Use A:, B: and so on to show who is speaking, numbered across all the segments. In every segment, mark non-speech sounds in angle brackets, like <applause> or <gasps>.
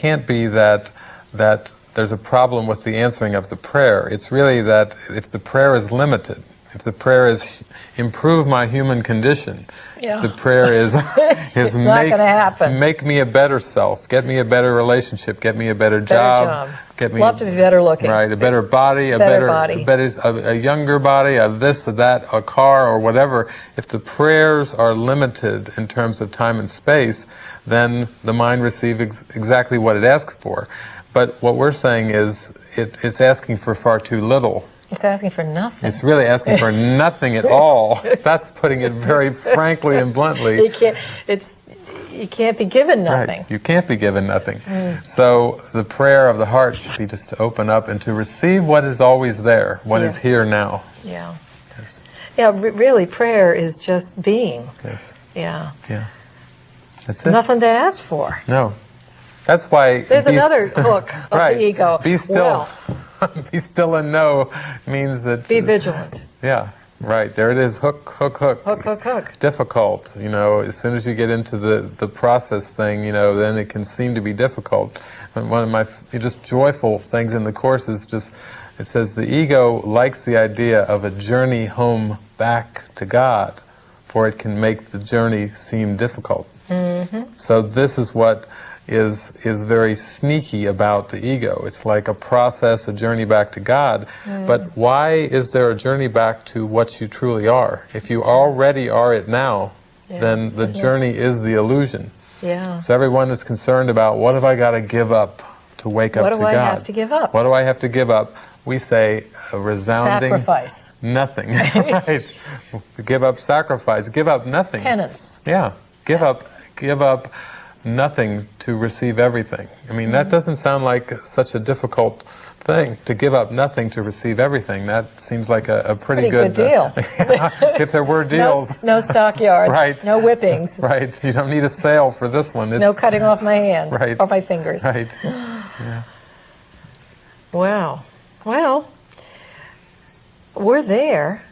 A: can't be that that there's a problem with the answering of the prayer. It's really that if the prayer is limited, if the prayer is improve my human condition,
B: Yeah.
A: if the prayer is <laughs> is
B: Not
A: make, make me a better self, get me a better relationship, get me a better,
B: Better
A: job,
B: job.
A: get me
B: Love to be better looking.
A: right, a better body, a
B: Better
A: better,
B: body.
A: a better, a, a younger body, a this, a that, a car, or whatever. If the prayers are limited in terms of time and space, then the mind receives ex- exactly what it asks for. But what we're saying is, it, it's asking for far too little.
B: It's asking for nothing.
A: It's really asking for nothing at all. <laughs> That's putting it very frankly and bluntly.
B: you can't. It's you can't be given nothing.
A: Right. You can't be given nothing. Mm. So the prayer of the heart should be just to open up and to receive what is always there, what is
B: Yeah.
A: here now.
B: Yeah.
A: Yes.
B: Yeah. re- really, prayer is just being.
A: Yes.
B: Yeah.
A: Yeah. That's it.
B: Nothing to ask for.
A: No. That's why.
B: There's another <laughs> hook of
A: right.
B: the ego.
A: Be still.
B: Well, <laughs>
A: be still and know means that.
B: be vigilant.
A: Yeah. Right. There it is. Hook, hook, hook.
B: Hook, hook, hook.
A: difficult. You know, as soon as you get into the, the process thing, you know, then it can seem to be difficult. And one of my f- just joyful things in the course is just, it says the ego likes the idea of a journey home back to God, for it can make the journey seem difficult. Mm-hmm. So this is what is is very sneaky about the ego. It's like a process, a journey back to God. But why is there a journey back to what you truly are? If you already are it now,
B: Yeah,
A: then the
B: isn't
A: journey is the illusion.
B: Yeah.
A: So everyone that's concerned about what have I got to give up to wake up. to God?
B: What do I have to give up?
A: What do I have to give up? We say a resounding
B: Sacrifice.
A: nothing. <laughs> right? Give up sacrifice. Give up nothing.
B: Penance.
A: Yeah, give up, give up nothing to receive everything. I mean, that doesn't sound like such a difficult thing to give up nothing to receive everything. That seems like a, a pretty,
B: Pretty good
A: uh,
B: deal. <laughs>
A: if there were <laughs> deals,
B: no stockyards. <laughs>
A: Right.
B: No whippings.
A: right? You don't need a sale for this one. It's,
B: No cutting off my hand
A: Right.
B: or my fingers.
A: Right. <gasps>
B: Wow. Well, we're there.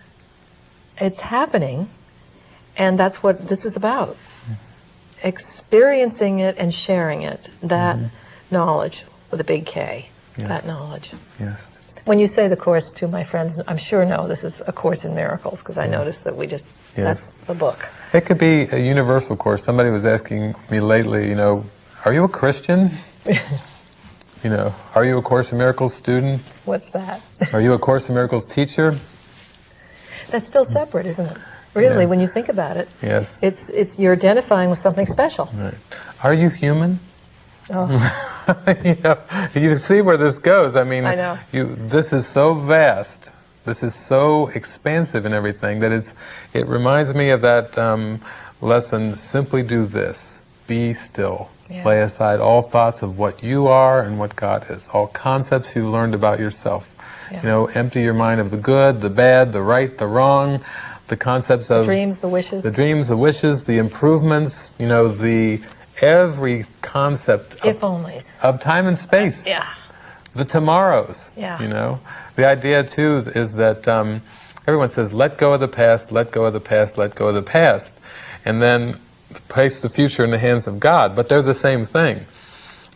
B: It's happening. And that's what this is about. Experiencing it and sharing it. That mm-hmm. knowledge with a big K.
A: Yes.
B: That knowledge.
A: Yes.
B: When you say the course to my friends, I'm sure know this is a course in miracles because I noticed that we just
A: Yes.
B: that's the book.
A: It could be a universal course. Somebody was asking me lately, you know, are you a Christian? <laughs> you know, are you a Course in Miracles student?
B: What's that?
A: Are you a Course in Miracles teacher?
B: That's still separate, isn't it? Really,
A: Yeah.
B: when you think about it,
A: Yes.
B: it's it's you're identifying with something special.
A: Right. Are you human?
B: Oh, <laughs>
A: you know, you see where this goes. I mean,
B: I know.
A: You, this is so vast. This is so expansive and everything that it's. It reminds me of that um, lesson. Simply do this: be still.
B: Yeah.
A: Lay aside all thoughts of what you are and what God is. All concepts you've learned about yourself.
B: Yeah.
A: You know, empty your mind of the good, the bad, the right, the wrong. The concepts of the
B: dreams, the wishes.
A: the dreams, the wishes, the improvements. You know, the every concept of
B: if only.
A: of time and space,
B: Yeah.
A: the tomorrows.
B: Yeah.
A: You know, the idea too is, is that um, everyone says, "Let go of the past, let go of the past, let go of the past," and then place the future in the hands of God. But they're the same thing.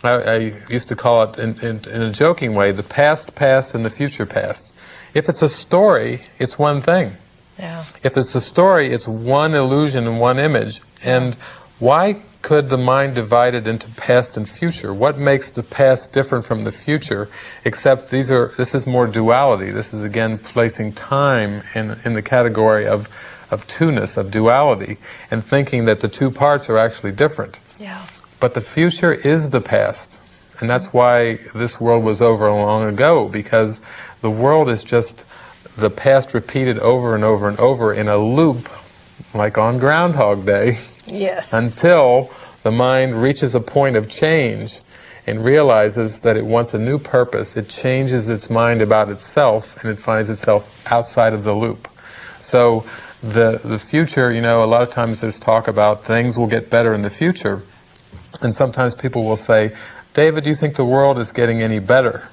A: I, I used to call it, in, in, in a joking way, the past past and the future past. If it's a story, it's one thing.
B: Yeah.
A: If it's a story, it's one illusion and one image. And why could the mind divide it into past and future? What makes the past different from the future? Except these are this is more duality. This is again placing time in in the category of of two-ness, of duality, and thinking that the two parts are actually different.
B: Yeah.
A: But the future is the past. And that's why this world was over long ago, because the world is just the past repeated over and over and over in a loop, like on Groundhog Day,
B: Yes.
A: until the mind reaches a point of change and realizes that it wants a new purpose. It changes its mind about itself and it finds itself outside of the loop. So the, the future, you know, a lot of times there's talk about things will get better in the future. And sometimes people will say, David, do you think the world is getting any better?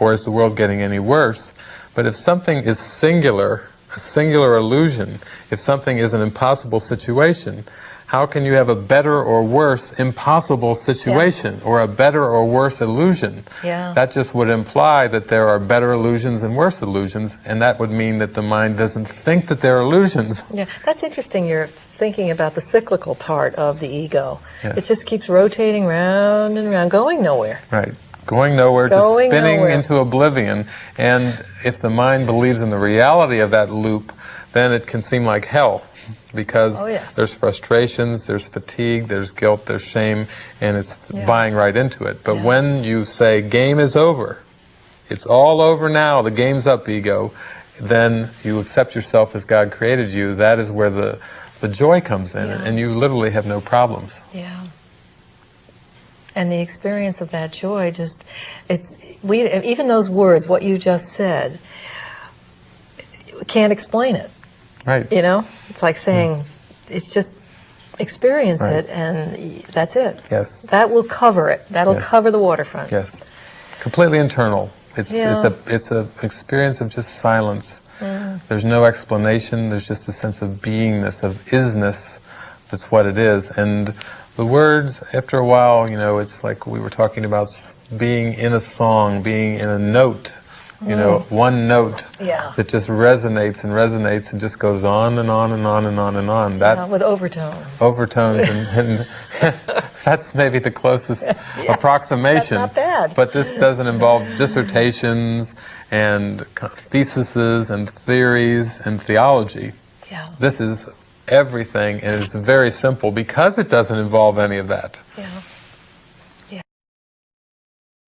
A: Or is the world getting any worse? But if something is singular, a singular illusion, if something is an impossible situation, how can you have a better or worse impossible situation or a better or worse illusion?
B: Yeah.
A: That just would imply that there are better illusions and worse illusions, and that would mean that the mind doesn't think that they're illusions.
B: Yeah, that's interesting. You're thinking about the cyclical part of the ego.
A: Yes.
B: It just keeps rotating round and round, going nowhere.
A: Right. Going nowhere,
B: Going
A: just spinning
B: nowhere.
A: into oblivion. And if the mind believes in the reality of that loop, then it can seem like hell because
B: Oh, yes.
A: there's frustrations, there's fatigue, there's guilt, there's shame, and it's
B: Yeah.
A: buying right into it. But
B: Yeah.
A: when you say, game is over, it's all over now, the game's up, ego, then you accept yourself as God created you, that is where the, the joy comes in,
B: Yeah.
A: and you literally have no problems.
B: Yeah. And the experience of that joy just, it's, we, even those words, what you just said, can't explain it.
A: Right.
B: You know? It's like saying, it's just experience
A: Right.
B: it and that's it.
A: Yes.
B: That will cover it. That'll
A: Yes.
B: cover the waterfront.
A: Yes, completely internal. It's
B: Yeah.
A: it's a it's a experience of just silence.
B: Mm.
A: There's no explanation. There's just a sense of beingness, of isness. That's what it is. And the words, after a while, you know, it's like we were talking about being in a song, being in a note. You know, one note
B: Mm. Yeah.
A: that just resonates and resonates and just goes on and on and on and on and on. That
B: Uh, with overtones.
A: overtones and, and <laughs> that's maybe the closest <laughs> approximation
B: That's not bad.
A: but this doesn't involve dissertations and theses and theories and theology
B: yeah.
A: this is everything and it's very simple because it doesn't involve any of that
B: Yeah.